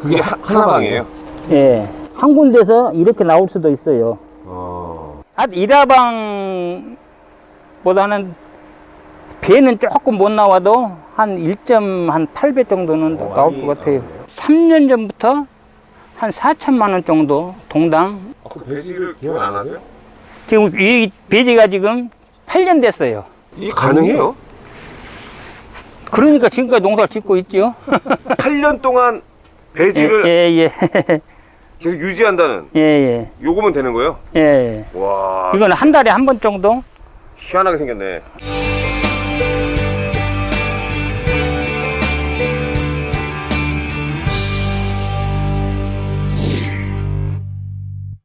그게 하, 하나방이에요? 예. 한 군데서 이렇게 나올 수도 있어요. 어. 한 일화방보다는 배는 조금 못 나와도 한 1.8배 정도는 어, 나올 것 같아요. 나오네요. 3년 전부터 한 4천만 원 정도 동당. 아, 그 배지를 기억 안 하세요? 지금 이 배지가 지금 8년 됐어요. 이게 가능해요? 그러니까 지금까지 농사를 짓고 있죠. 8년 동안 예, 배지를 예, 예. 계속 유지한다는 예, 예. 요거면 되는 거예요? 예, 예. 와 이건 한 달에 한 번 정도? 희한하게 생겼네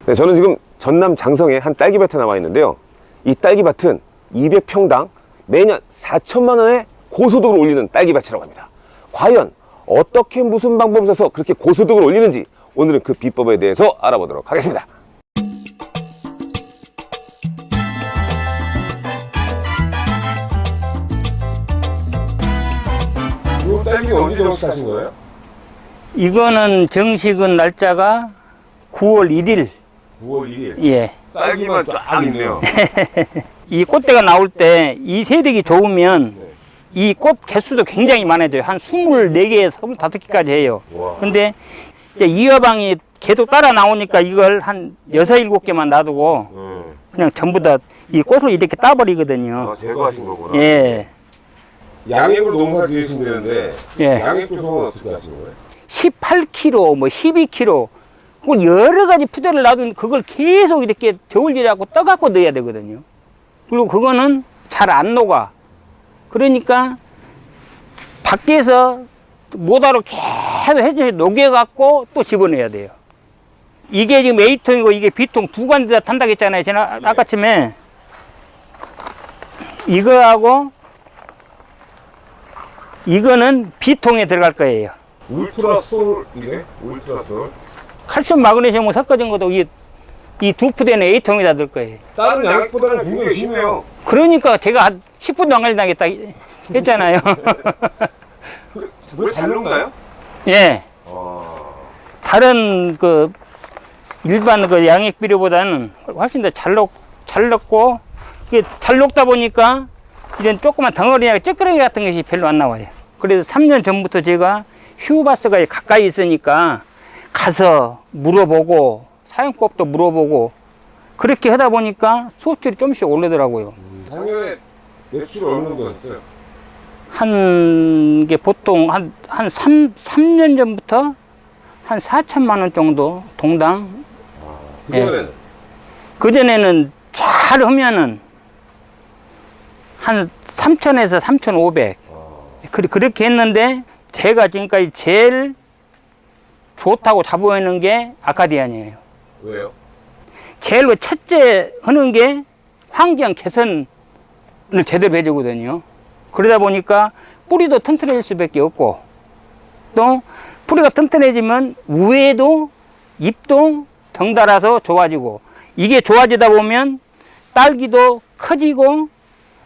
네, 저는 지금 전남 장성에 한 딸기밭에 나와 있는데요 이 딸기밭은 200평당 매년 4천만 원의 고소득을 올리는 딸기밭이라고 합니다 과연 어떻게 무슨 방법을 써서 그렇게 고소득을 올리는지 오늘은 그 비법에 대해서 알아보도록 하겠습니다 이 딸기 언제 정식하신 거예요? 이거는 정식은 날짜가 9월 1일. 9월 2일 예. 딸기만 쫙 있네요 이 꽃대가 나올 때 이 세력이 좋으면 네. 이 꽃 개수도 굉장히 많아져요. 한 24개, 25개까지 해요. 와. 근데 이제 이어방이 계속 따라 나오니까 이걸 한 6, 7개만 놔두고 음. 그냥 전부 다 이 꽃을 이렇게 따버리거든요. 아, 제거하신 거구나 예. 양액으로 농사 지으신다는데 예. 양액 조성은 어떻게 하시는 거예요? 18kg, 뭐 12kg, 그걸 여러 가지 푸대를 놔두면 그걸 계속 이렇게 저울질하고 떠갖고 넣어야 되거든요. 그리고 그거는 잘 안 녹아. 그러니까 밖에서 모다로 계속 해줘서 녹여갖고 또 집어넣어야 돼요. 이게 지금 A통이고 이게 B통 두 관자 다 탄다고 했잖아요. 제가 아까쯤에. 이거하고 이거는 B통에 들어갈 거예요. 울트라 솔 이게 울트라 솔 칼슘 마그네슘 섞어진 것도 이 이 두 푸대는 A통에다 넣을 거예요. 다른 양액보다는 굉장히 심해요 그러니까 제가 한 10분도 안 걸린다겠다 했잖아요. 왜잘 녹나요? 예. 아, 다른 그 일반 그 양액 비료보다는 훨씬 더잘 녹, 잘 녹고 이게 잘 녹다 보니까 이런 조그만 덩어리나 찌끄러기 같은 것이 별로 안 나와요. 그래서 3년 전부터 제가 휴바스가 가까이 있으니까 가서 물어보고 사용법도 물어보고 그렇게 하다 보니까 수업질이 좀씩 오르더라고요. 작년에 매출 어느 정도 했어요? 한게 보통 한, 한 3, 삼년 전부터 한 4천만 원 정도 동당. 그 전에는 그전에는 잘 하면은 한 3천에서 3,500. 아, 그- 그렇게 했는데 제가 지금까지 제일 좋다고 자부하는 게 아카디안이에요. 왜요? 제일 로 첫째 하는 게 환경 개선 을 제대로 해주거든요. 그러다 보니까 뿌리도 튼튼해질 수밖에 없고 또 뿌리가 튼튼해지면 우에도 잎도 덩달아서 좋아지고 이게 좋아지다 보면 딸기도 커지고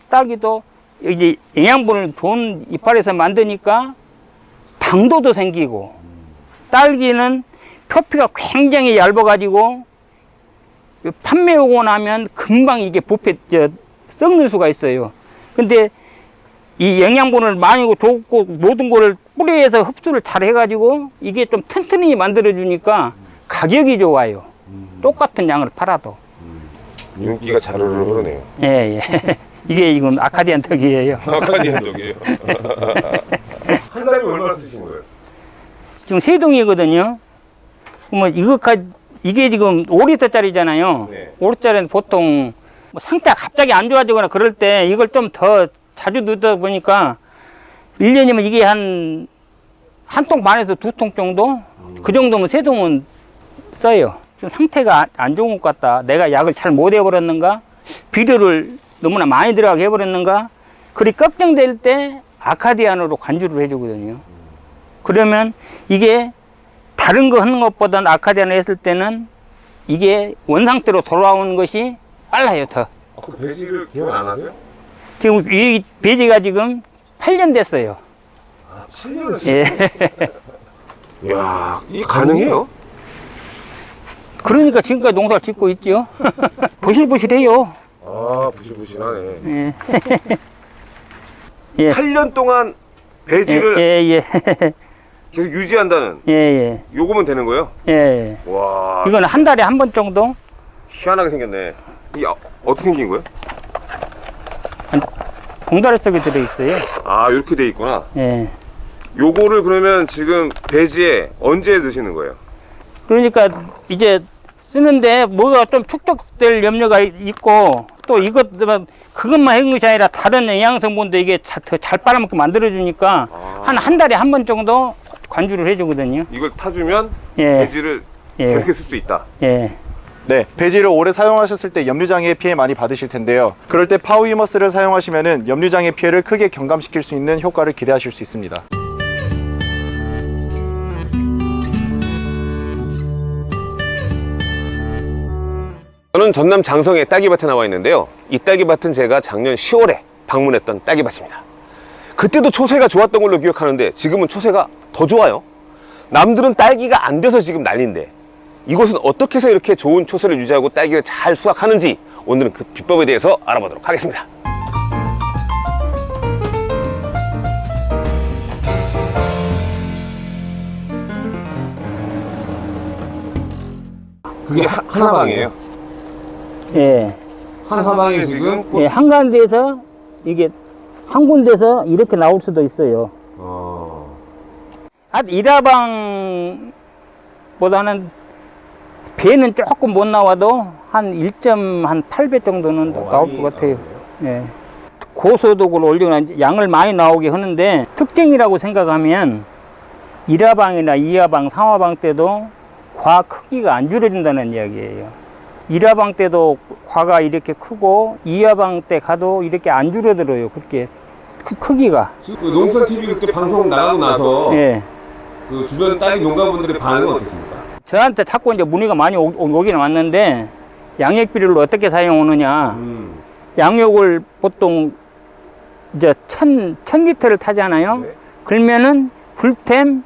딸기도 이제 영양분을 좋은 이파리에서 만드니까 당도도 생기고 딸기는 표피가 굉장히 얇아 가지고 판매 오고 나면 금방 이게 부패 저, 썩는 수가 있어요. 근데 이 영양분을 많이 줬고 모든 거를 뿌리에서 흡수를 잘 해가지고 이게 좀 튼튼히 만들어 주니까 가격이 좋아요. 똑같은 양을 팔아도. 윤기가 자르르 흐르네요. 예, 예. 이게 지금 아카디안 덕이에요. 아카디안 독이에요. 한 달에 얼마나 쓰신 거예요? 지금 세 동이거든요. 그러면 이거까지 이게 지금 5리터짜리잖아요. 네. 5리터짜리는 보통 뭐 상태가 갑자기 안 좋아지거나 그럴 때 이걸 좀 더 자주 넣다 보니까 1년이면 이게 한 한 통 반에서 두 통 정도? 그 정도면 세 통은 써요. 좀 상태가 안- 안 좋은 것 같다. 내가 약을 잘 못 해버렸는가? 비료를 너무나 많이 들어가게 해버렸는가? 그리 걱정될 때 아카디안으로 관주를 해주거든요. 그러면 이게 다른 거 하는 것보다는 아카디안을 했을 때는 이게 원상태로 돌아오는 것이 빨라요, 더. 아, 그 배지를 기억 안 하세요? 지금 이 배지가 지금 8년 됐어요. 아, 8년을 예. 이야, 이게 가능해요? 그러니까 지금까지 농사를 짓고 있죠. 보실보실해요. 아, 부실부실하네. 예. 예. 8년 동안 예, 배지를 예, 예. 계속 유지한다는 예, 예. 요거면 되는 거예요? 예. 와, 이건 한 달에 한 번 정도 희한하게 생겼네. 어떻게 생긴 거예요? 봉다리 속에 들어있어요. 아, 이렇게 돼 있구나. 예. 요거를 그러면 지금 배지에 언제 넣으시는 거예요? 그러니까 이제 쓰는데 뭐가 좀 축적될 염려가 있고 또 이것 그것만 해는 것이 아니라 다른 영양 성분도 이게 더잘 빨아먹게 만들어주니까 아. 한한 달에 한 번 정도 관주를 해주거든요. 이걸 타주면 예, 배지를 예, 계속 쓸수 있다. 예. 네, 배지를 오래 사용하셨을 때 염류장애 피해 많이 받으실 텐데요. 그럴 때 파워히머스를 사용하시면은 염류장애 피해를 크게 경감시킬 수 있는 효과를 기대하실 수 있습니다. 저는 전남 장성의 딸기밭에 나와 있는데요. 이 딸기밭은 제가 작년 10월에 방문했던 딸기밭입니다. 그때도 초세가 좋았던 걸로 기억하는데 지금은 초세가 더 좋아요. 남들은 딸기가 안 돼서 지금 난리인데 이곳은 어떻게 해서 이렇게 좋은 초세를 유지하고 딸기를 잘 수확하는지 오늘은 그 비법에 대해서 알아보도록 하겠습니다. 그게 하- 하나방이에요. 예. 하나방에 지금 예, 한 가운데서 이게 한 군데서 이렇게 나올 수도 있어요. 어... 한 일화방보다는 배는 조금 못 나와도 한 1.8배 정도는 어, 나올 것 같아요. 예. 고소득을 올리거나 양을 많이 나오게 하는데 특징이라고 생각하면 일화방이나 이화방, 삼화방 때도 과 크기가 안 줄어든다는 이야기예요. 일화방 때도 과가 이렇게 크고 이화방 때 가도 이렇게 안 줄어들어요. 그렇게 크, 크기가. 그 농선 TV 그때 방송 나가고 나서 예. 그 주변 딸기 농가분들의 반응은 어떻습니까? 저한테 자꾸 이제 문의가 많이 오, 오- 오기는 왔는데 양액 비료를 어떻게 사용하느냐 음. 양육을 보통 이제 천, 천 리터를 타잖아요 네. 그러면은 불템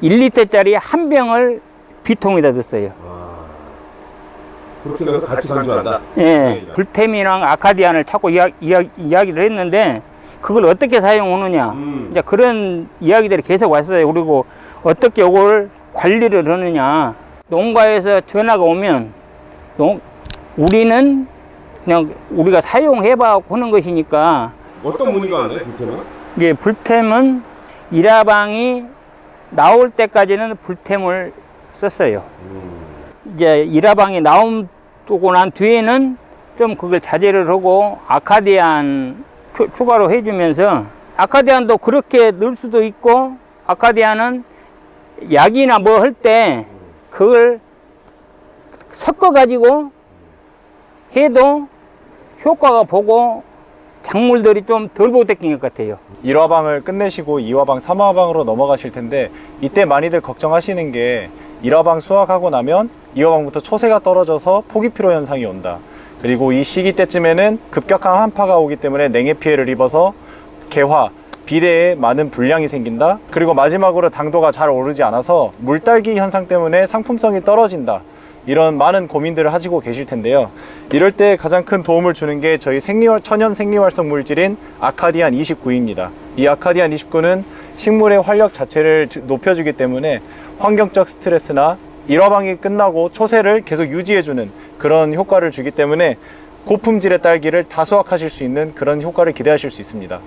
1리터짜리 한 병을 비통에다 넣었어요 그렇게 해서 같이 간주한다. 예, 네. 불템이랑 아카디안을 자꾸 이야, 이야, 이야기를 했는데 그걸 어떻게 사용하느냐 음. 이제 그런 이야기들이 계속 왔어요. 그리고 어떻게 이걸 관리를 하느냐. 농가에서 전화가 오면 농, 우리는 그냥 우리가 사용해 봐 하는 것이니까 어떤 문의가 왔나요, 불편은? 이게 불템은 일화방이 나올 때까지는 불템을 썼어요. 이제 일화방이 나오고 난 뒤에는 좀 그걸 자제를 하고 아카디안 추, 추가로 해주면서 아카디안도 그렇게 넣을 수도 있고 아카디안은 약이나 뭐 할 때 그걸 섞어 가지고 해도 효과가 보고 작물들이 좀 덜 보태낀 것 같아요. 1화방을 끝내시고 2화방, 3화방으로 넘어가실 텐데 이때 많이들 걱정하시는 게 1화방 수확하고 나면 2화방부터 초세가 떨어져서 포기 피로 현상이 온다. 그리고 이 시기 때쯤에는 급격한 한파가 오기 때문에 냉해 피해를 입어서 개화, 비대에 많은 불량이 생긴다. 그리고 마지막으로 당도가 잘 오르지 않아서 물딸기 현상 때문에 상품성이 떨어진다. 이런 많은 고민들을 하시고 계실 텐데요. 이럴 때 가장 큰 도움을 주는 게 저희 생리활, 천연 생리활성 물질인 아카디안 29입니다. 이 아카디안 29는 식물의 활력 자체를 주- 높여주기 때문에 환경적 스트레스나 일화방이 끝나고 초세를 계속 유지해주는 그런 효과를 주기 때문에 고품질의 딸기를 다 수확하실 수 있는 그런 효과를 기대하실 수 있습니다.